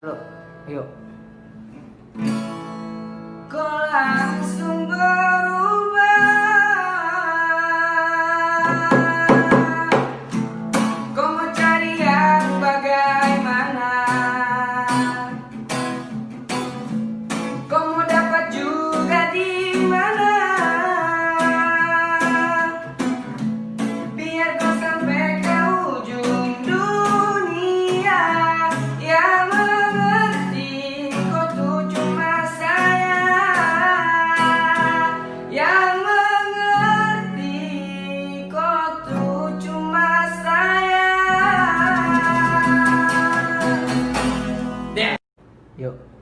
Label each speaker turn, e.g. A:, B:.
A: Lo, ayo.
B: Kau langsung
A: Yuk.